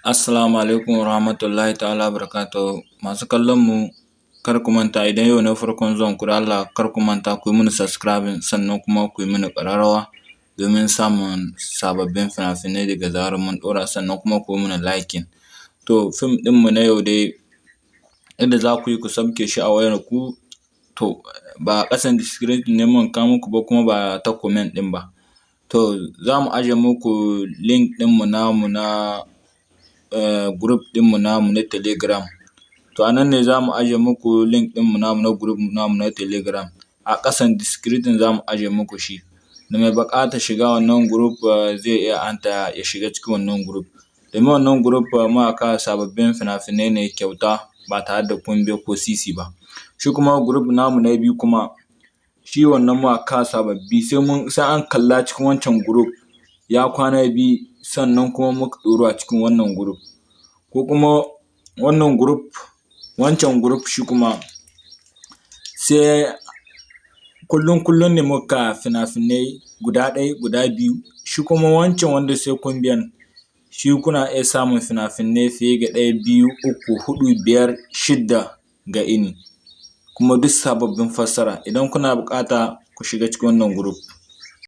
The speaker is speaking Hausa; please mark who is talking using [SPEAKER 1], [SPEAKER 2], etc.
[SPEAKER 1] Assalamu alaikum warahmatullahi ta'ala wabarakatuhu. Masu kallon mu kar ku manta idan yau ne farkon zuwan ku don Allah kar ku manta ku yi mini subscribing sannan kuma ku yi mini ƙararrawa domin samun sababbin fina-finai daga zarar mun ɗaura sannan kuma ku yi mini liking. To fim ɗin mu na yau dai yadda za ku yi ku sauke shi a wayar ku to ba ƙasan description ne muka kawo muku ba kuma ba ta comment ɗin ba. To za mu aje muku link ɗin mu namu na group ɗin mu namu na telegram. To a nan ne za mu aje muku link ɗin mu namu na group namu na telegram. A ƙasan description za mu aje muku shi. Da mai buƙatar shiga wannan group zai iya ansa ya shiga cikin wannan group. Domin wannan group muna kawo sababbin fina-finai ne kyauta ba tare da biya ko sisi ba. Shi kuma group namu na biyu kuma shi wannan muna kawo sababbi sai an kalla cikin wancan group ya kwana biyu sannan kuma muka ɗauro a cikin wannan group. Ko kuma wannan group wancan group shi kuma sai kullum kullum ne muka fina-finai guda ɗaya guda biyu. Shi kuma wancan wanda sai kun biyan shi kuna iya samun fina-finai fiye da ɗaya, biyu, uku, huɗu, biyar, shidda ga ini. Kuma duk sababbin fassara. Idan kuna buƙata ku shiga cikin wannan group.